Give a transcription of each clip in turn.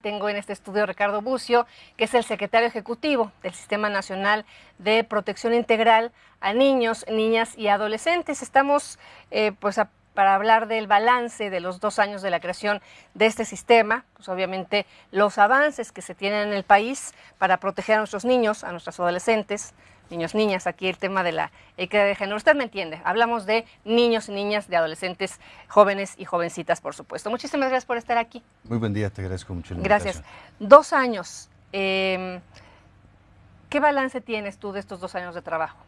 Tengo en este estudio a Ricardo Bucio, que es el secretario ejecutivo del Sistema Nacional de Protección Integral a Niños, Niñas y Adolescentes. Estamos eh, pues para hablar del balance de los dos años de la creación de este sistema, pues obviamente los avances que se tienen en el país para proteger a nuestros niños, a nuestros adolescentes, niños, niñas, aquí el tema de la equidad de género. Usted me entiende, hablamos de niños y niñas, de adolescentes, jóvenes y jovencitas, por supuesto. Muchísimas gracias por estar aquí. Muy buen día, te agradezco mucho. La gracias. Dos años. Em, ¿Qué balance tienes tú de estos dos años de trabajo?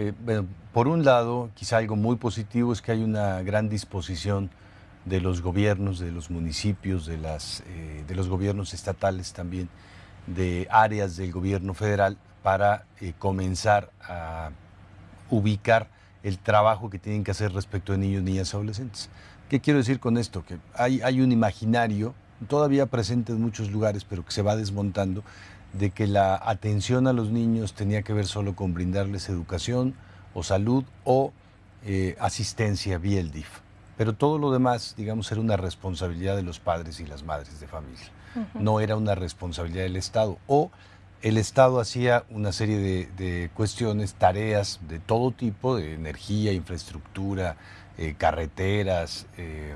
Eh, bueno, por un lado, quizá algo muy positivo es que hay una gran disposición de los gobiernos, de los municipios, de, las, eh, de los gobiernos estatales también, de áreas del gobierno federal para eh, comenzar a ubicar el trabajo que tienen que hacer respecto de niños, niñas adolescentes. ¿Qué quiero decir con esto? Que hay, hay un imaginario todavía presente en muchos lugares, pero que se va desmontando, de que la atención a los niños tenía que ver solo con brindarles educación o salud o eh, asistencia vía el DIF. Pero todo lo demás, digamos, era una responsabilidad de los padres y las madres de familia. No era una responsabilidad del Estado. O el Estado hacía una serie de, cuestiones, tareas de todo tipo, de energía, infraestructura, eh, carreteras, eh,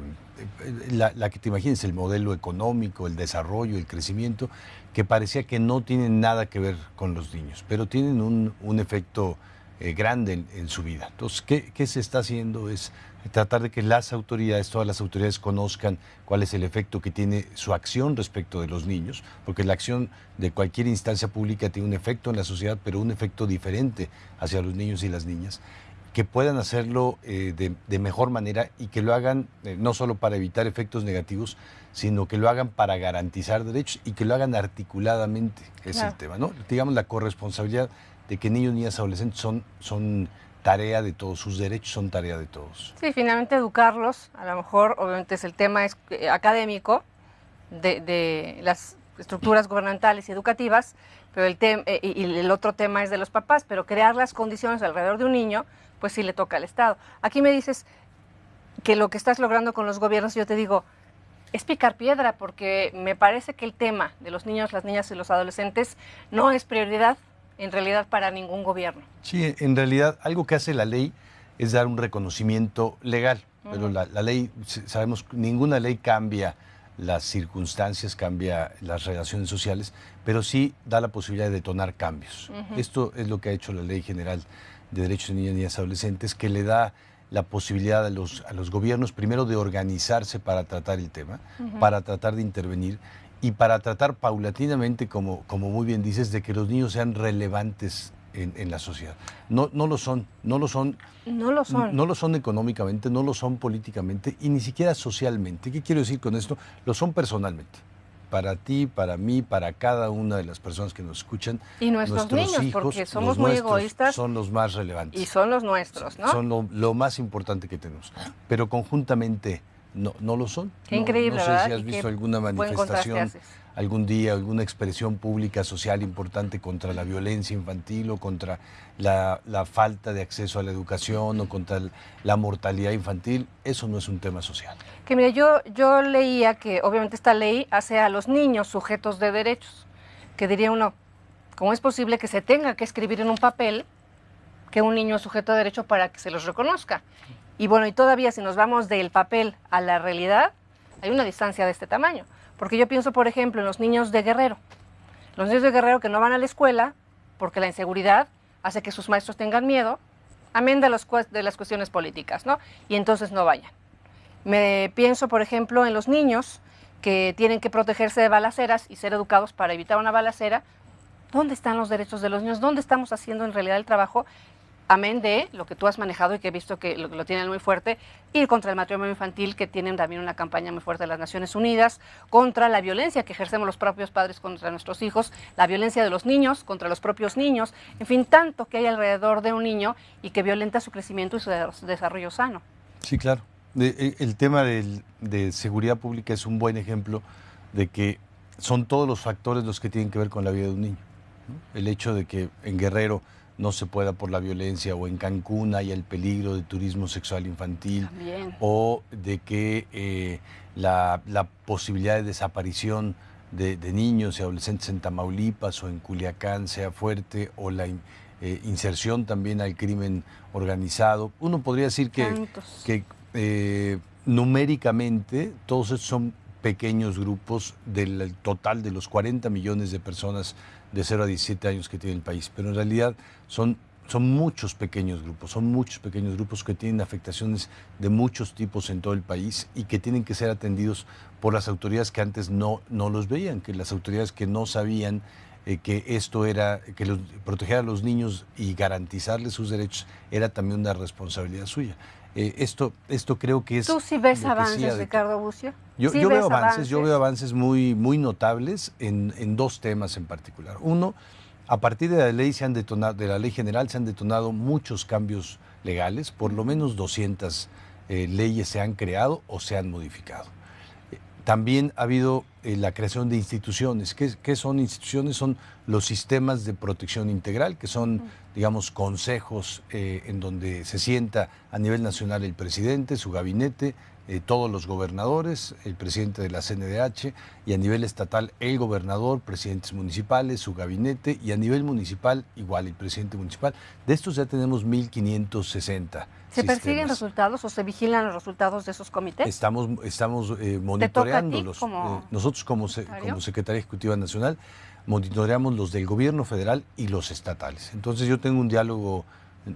la, que te imagines, el modelo económico, el desarrollo, el crecimiento, que parecía que no tienen nada que ver con los niños, pero tienen un, efecto eh, grande en, su vida. Entonces, ¿qué, ¿qué se está haciendo? Es tratar de que las autoridades, todas las autoridades conozcan cuál es el efecto que tiene su acción respecto de los niños, porque la acción de cualquier instancia pública tiene un efecto en la sociedad, pero un efecto diferente hacia los niños y las niñas, que puedan hacerlo eh, de, mejor manera y que lo hagan eh, no solo para evitar efectos negativos, sino que lo hagan para garantizar derechos y que lo hagan articuladamente, es el tema, ¿no? Digamos la corresponsabilidad de que niños, niñas, adolescentes son, tarea de todos, sus derechos son tarea de todos. Sí, finalmente educarlos, a lo mejor obviamente es el tema eh, académico de, las estructuras gubernamentales y educativas, pero el eh, y el otro tema es de los papás, pero crear las condiciones alrededor de un niño, pues sí le toca al Estado. Aquí me dices que lo que estás logrando con los gobiernos, yo te digo, es picar piedra, porque me parece que el tema de los niños, las niñas y los adolescentes no es prioridad en realidad para ningún gobierno. Sí, en realidad algo que hace la ley es dar un reconocimiento legal, pero la, ley, sabemos, ninguna ley cambia las circunstancias, cambia las relaciones sociales, pero sí da la posibilidad de detonar cambios. Esto es lo que ha hecho la Ley General de Derechos de Niñas, Niñas y Adolescentes, que le da la posibilidad a los, a los gobiernos primero de organizarse para tratar el tema, para tratar de intervenir y para tratar paulatinamente, como, como muy bien dices, de que los niños sean relevantes en, la sociedad. No, no lo son, no lo son. No lo son. No lo son económicamente, no lo son políticamente y ni siquiera socialmente. ¿Qué quiero decir con esto? Lo son personalmente. Para ti, para mí, para cada una de las personas que nos escuchan. Y nuestros, niños, porque somos muy egoístas. Son los más relevantes. Y son los nuestros, ¿no? Son lo, lo más importante que tenemos. Pero conjuntamente no, no lo son. Qué increíble, no, sé si has visto alguna manifestación algún día, alguna expresión pública social importante contra la violencia infantil o contra la, falta de acceso a la educación o contra la mortalidad infantil. Eso no es un tema social. Que mira, yo, yo leía que obviamente esta ley hace a los niños sujetos de derechos. Que diría uno, ¿cómo es posible que se tenga que escribir en un papel que un niño es sujeto de derecho para que se los reconozca? Y bueno, y todavía si nos vamos del papel a la realidad, hay una distancia de este tamaño. Porque yo pienso, por ejemplo, en los niños de Guerrero. Los niños de Guerrero que no van a la escuela porque la inseguridad hace que sus maestros tengan miedo, amén de, de las cuestiones políticas, ¿no? Y entonces no vayan. Me pienso, por ejemplo, en los niños que tienen que protegerse de balaceras y ser educados para evitar una balacera. ¿Dónde están los derechos de los niños? ¿Dónde estamos haciendo en realidad el trabajo amén de lo que tú has manejado y que he visto que lo, tienen muy fuerte, ir contra el matrimonio infantil, que tienen también una campaña muy fuerte de las Naciones Unidas, contra la violencia que ejercemos los propios padres contra nuestros hijos, la violencia de los niños contra los propios niños, en fin, tanto que hay alrededor de un niño y que violenta su crecimiento y su desarrollo sano. Sí, claro. E, el tema de seguridad pública es un buen ejemplo de que son todos los factores los que tienen que ver con la vida de un niño. El hecho de que en Guerrero no se pueda por la violencia o en Cancún hay el peligro de turismo sexual infantil o de que eh, la, posibilidad de desaparición de, niños y adolescentes en Tamaulipas o en Culiacán sea fuerte o la eh, inserción también al crimen organizado. Uno podría decir que, que eh, numéricamente todos estos son pequeños grupos del total de los 40 millones de personas de 0 a 17 años que tiene el país, pero en realidad son, son muchos pequeños grupos, son muchos pequeños grupos que tienen afectaciones de muchos tipos en todo el país y que tienen que ser atendidos por las autoridades que antes no, no los veían, que las autoridades que no sabían eh, que esto era, que proteger a los niños y garantizarles sus derechos era también una responsabilidad suya. Eh, esto, esto creo que es... ¿Tú sí ves avances, Ricardo Bucio? Yo, veo avances, yo veo avances muy, muy notables en, en, dos temas en particular. Uno, a partir de la ley se han detonado, de la ley general se han detonado muchos cambios legales, por lo menos 200 eh, leyes se han creado o se han modificado. También ha habido eh, la creación de instituciones. ¿Qué, son instituciones? Son los sistemas de protección integral, que son, digamos, consejos eh, en donde se sienta a nivel nacional el presidente, su gabinete, eh, todos los gobernadores, el presidente de la CNDH y a nivel estatal el gobernador, presidentes municipales, su gabinete y a nivel municipal igual el presidente municipal. De estos ya tenemos 1.560. ¿Se persiguen resultados o se vigilan los resultados de esos comités? Estamos, estamos eh, monitoreándolos. Eh, nosotros como, como Secretaría Ejecutiva Nacional monitoreamos los del gobierno federal y los estatales. Entonces yo tengo un diálogo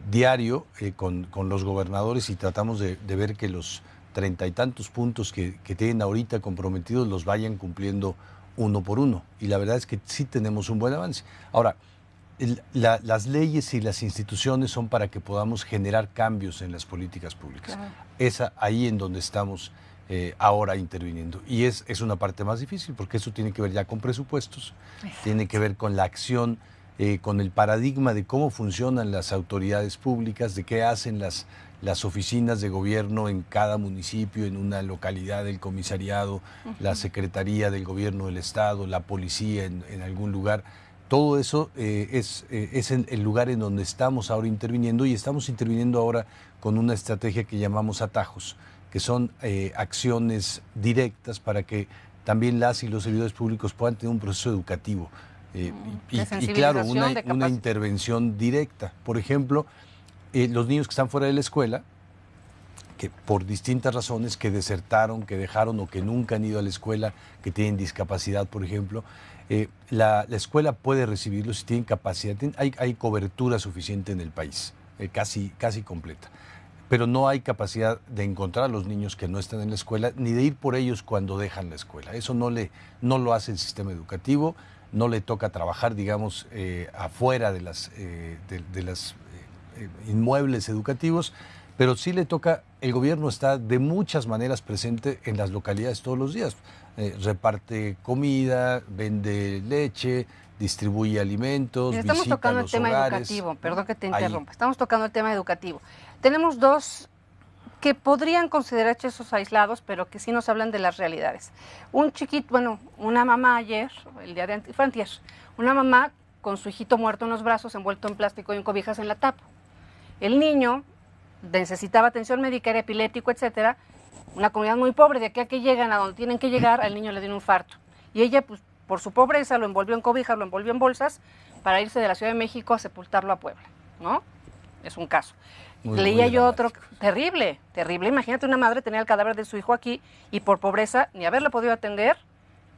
diario con, con, los gobernadores y tratamos de ver que los treinta y tantos puntos que, tienen ahorita comprometidos los vayan cumpliendo uno por uno. Y la verdad es que sí tenemos un buen avance. Ahora, las leyes y las instituciones son para que podamos generar cambios en las políticas públicas. Es ahí en donde estamos eh, ahora interviniendo. Y es, es una parte más difícil porque eso tiene que ver ya con presupuestos, tiene que ver con la acción, eh, con el paradigma de cómo funcionan las autoridades públicas, de qué hacen las las oficinas de gobierno en cada municipio, en una localidad del comisariado, la Secretaría del Gobierno del Estado, la policía en, algún lugar. Todo eso eh, es, eh, es el lugar en donde estamos ahora interviniendo y estamos interviniendo ahora con una estrategia que llamamos atajos, que son eh, acciones directas para que también las y los servidores públicos puedan tener un proceso educativo. Y, y, claro, una, una intervención directa. Por ejemplo, eh, los niños que están fuera de la escuela, que por distintas razones, que desertaron, que dejaron o que nunca han ido a la escuela, que tienen discapacidad, por ejemplo, eh, la, escuela puede recibirlos si tienen capacidad. Hay, hay cobertura suficiente en el país, eh, casi, casi completa. Pero no hay capacidad de encontrar a los niños que no están en la escuela, ni de ir por ellos cuando dejan la escuela. Eso no, le, no lo hace el sistema educativo, no le toca trabajar, digamos, afuera de las, de las eh, inmuebles educativos, pero sí le toca, el gobierno está de muchas maneras presente en las localidades todos los días. Eh, reparte comida, vende leche, distribuye alimentos, Estamos tocando el tema educativo, perdón que te interrumpa, estamos tocando el tema educativo. Tenemos dos que podrían considerarse esos aislados, pero que sí nos hablan de las realidades. Un chiquito, bueno, una mamá ayer, el día de antes, una mamá con su hijito muerto en los brazos, envuelto en plástico y en cobijas en la tapa. El niño necesitaba atención médica, era epiléptico, etcétera. Una comunidad muy pobre, de aquí a que llegan a donde tienen que llegar, al niño le dio un infarto. Y ella, pues, por su pobreza, lo envolvió en cobijas, lo envolvió en bolsas para irse de la Ciudad de México a sepultarlo a Puebla, ¿no? Es un caso. Leía yo otro terrible, terrible. Imagínate una madre tener el cadáver de su hijo aquí y por pobreza ni haberlo podido atender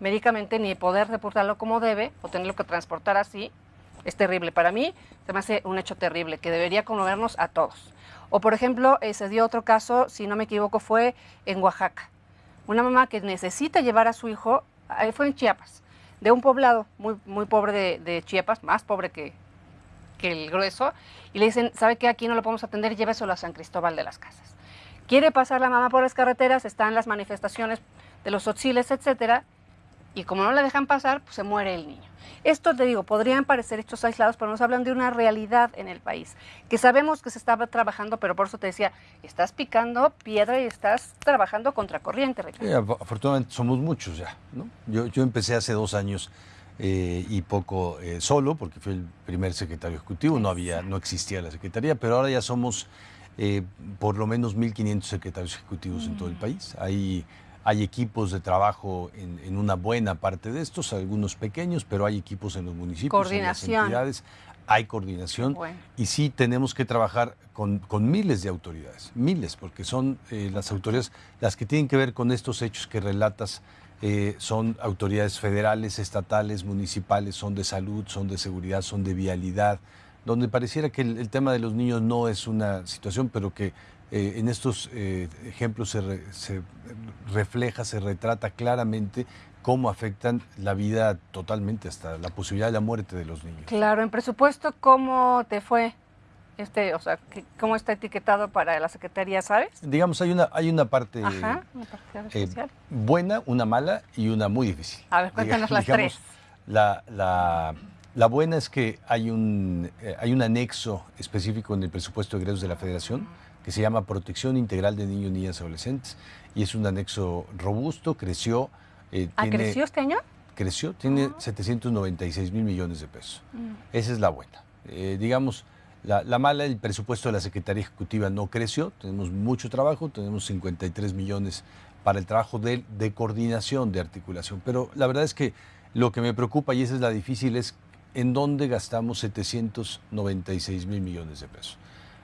médicamente ni poder sepultarlo como debe o tenerlo que transportar así es terrible. Para mí se me hace un hecho terrible que debería conmovernos a todos. O por ejemplo, eh, se dio otro caso, si no me equivoco, fue en Oaxaca. Una mamá que necesita llevar a su hijo, fue en Chiapas, de un poblado muy, muy pobre de, Chiapas, más pobre que, que el grueso, y le dicen, ¿sabe qué? Aquí no lo podemos atender, lléveselo a San Cristóbal de las Casas. Quiere pasar la mamá por las carreteras, están las manifestaciones de los otziles, etcétera, y como no la dejan pasar, pues se muere el niño. Esto te digo, podrían parecer hechos aislados, pero nos hablan de una realidad en el país, que sabemos que se estaba trabajando, pero por eso te decía, estás picando piedra y estás trabajando contra corriente. afortunadamente somos muchos ya. ¿no? Yo, yo empecé hace dos años eh, y poco eh, solo, porque fue el primer secretario ejecutivo, no, había, no existía la secretaría, pero ahora ya somos eh, por lo menos 1.500 secretarios ejecutivos en todo el mm. país. Hay, hay equipos de trabajo en, una buena parte de estos, algunos pequeños, pero hay equipos en los municipios, en las entidades, hay coordinación y sí tenemos que trabajar con, con, miles de autoridades, miles, porque son las autoridades las que tienen que ver con estos hechos que relatas eh, son autoridades federales, estatales, municipales, son de salud, son de seguridad, son de vialidad, donde pareciera que el, tema de los niños no es una situación, pero que eh, en estos eh, ejemplos se, refleja, se retrata claramente cómo afectan la vida totalmente, hasta la posibilidad de la muerte de los niños. Claro, en presupuesto, ¿cómo te fue? Este, o sea, ¿cómo está etiquetado para la Secretaría, sabes? Digamos, hay una, hay una parte, eh, buena, una mala y una muy difícil. A ver, cuéntanos las tres. La, la, buena es que hay un, eh, hay un anexo específico en el presupuesto de egresos de la Federación que se llama Protección Integral de Niños, Niñas y Adolescentes y es un anexo robusto, creció. Eh, ¿Ah, creció este año? Creció, tiene 796 mil millones de pesos. Mm. Esa es la buena. digamos, la, mala, el presupuesto de la Secretaría Ejecutiva no creció, tenemos mucho trabajo, tenemos 53 millones para el trabajo de, de, coordinación, de articulación, pero la verdad es que lo que me preocupa, y esa es la difícil, es en dónde gastamos 796 mil millones de pesos,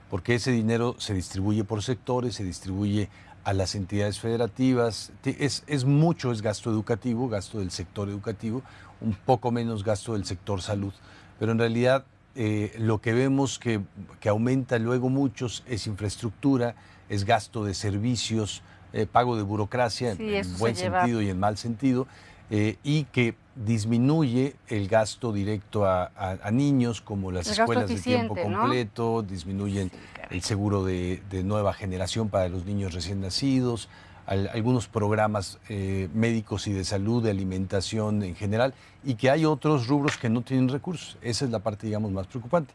porque ese dinero se distribuye por sectores, se distribuye a las entidades federativas, es, es mucho, es gasto educativo, gasto del sector educativo, un poco menos gasto del sector salud, pero en realidad eh, lo que vemos que, aumenta luego muchos es infraestructura, es gasto de servicios, eh, pago de burocracia en buen sentido y en mal sentido, eh, y que disminuye el gasto directo a, niños como las escuelas de tiempo completo, disminuyen el seguro de, nueva generación para los niños recién nacidos, algunos programas eh, médicos y de salud, de alimentación en general, y que hay otros rubros que no tienen recursos. Esa es la parte, digamos, más preocupante.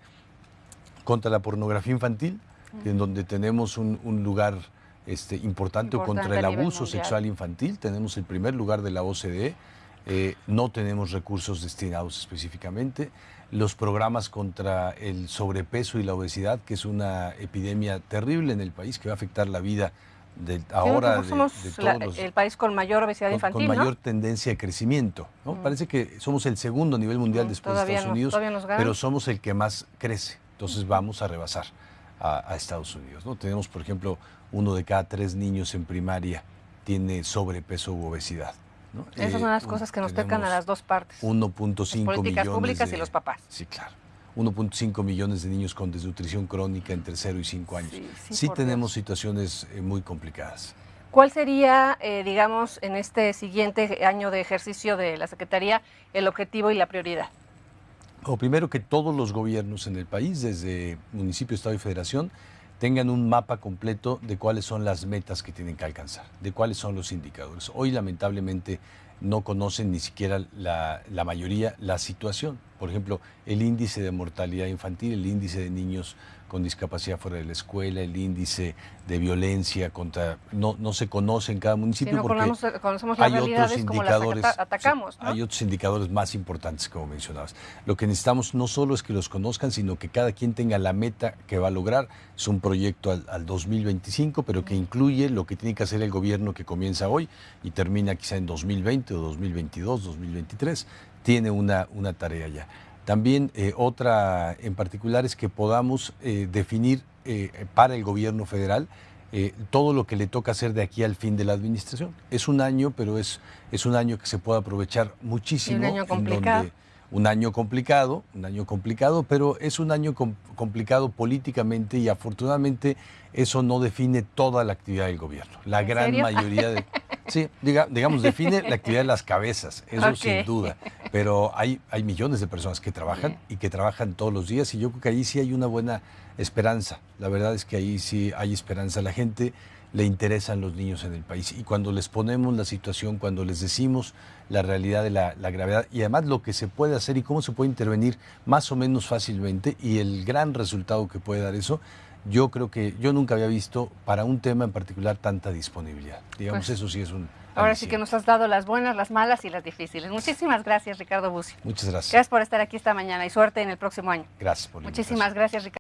Contra la pornografía infantil, en donde tenemos un, lugar este, importante, contra el abuso sexual infantil, tenemos el primer lugar de la OCDE, eh, no tenemos recursos destinados específicamente. Los programas contra el sobrepeso y la obesidad, que es una epidemia terrible en el país que va a afectar la vida ahora somos el país con mayor obesidad infantil, con mayor tendencia de crecimiento. ¿no? Mm. Parece que somos el segundo a nivel mundial mm, después de Estados Unidos, pero somos el que más crece. Entonces vamos a rebasar a, Estados Unidos. ¿no? Tenemos, por ejemplo, uno de cada tres niños en primaria tiene sobrepeso u obesidad. Esas son las eh, cosas que nos tocan a las dos partes. 1.5 millones. Políticas públicas y los papás. Sí, claro. 1.5 millones de niños con desnutrición crónica entre 0 y 5 años. Sí, tenemos situaciones eh, muy complicadas. ¿Cuál sería, eh, digamos, en este siguiente año de ejercicio de la Secretaría, el objetivo y la prioridad? O primero que todos los gobiernos en el país, desde municipio, estado y federación, tengan un mapa completo de cuáles son las metas que tienen que alcanzar, de cuáles son los indicadores. Hoy, lamentablemente, no conocen ni siquiera la, mayoría la situación. Por ejemplo, el índice de mortalidad infantil, el índice de niños con discapacidad fuera de la escuela, el índice de violencia contra no, no se conoce en cada municipio porque hay otros indicadores atacamos, hay otros indicadores más importantes como mencionabas. Lo que necesitamos no solo es que los conozcan, sino que cada quien tenga la meta que va a lograr. Es un proyecto al, al 2025, pero que incluye lo que tiene que hacer el gobierno que comienza hoy y termina quizá en 2020 o 2022, 2023. Tiene una, una tarea ya. También eh, otra en particular es que podamos eh, definir eh, para el gobierno federal todo lo que le toca hacer de aquí al fin de la administración. Es un año, pero es, es un año que se puede aprovechar muchísimo. un año complicado. un año complicado, un año complicado, pero es un año complicado políticamente y afortunadamente eso no define toda la actividad del gobierno. La gran mayoría de... Sí, digamos, define la actividad de las cabezas, eso sin duda. Pero hay, hay millones de personas que trabajan y que trabajan todos los días y yo creo que ahí sí hay una buena esperanza. La verdad es que ahí sí hay esperanza. La gente le interesan los niños en el país y cuando les ponemos la situación, cuando les decimos la realidad de la, la gravedad y además lo que se puede hacer y cómo se puede intervenir más o menos fácilmente y el gran resultado que puede dar eso, yo creo que yo nunca había visto para un tema en particular tanta disponibilidad. Digamos, Pues, eso sí es un... Ahora sí que nos has dado las buenas, las malas y las difíciles. Muchísimas gracias, Ricardo Bucio. Muchas gracias. Gracias por estar aquí esta mañana y suerte en el próximo año. Gracias por Muchísimas gracias, Ricardo.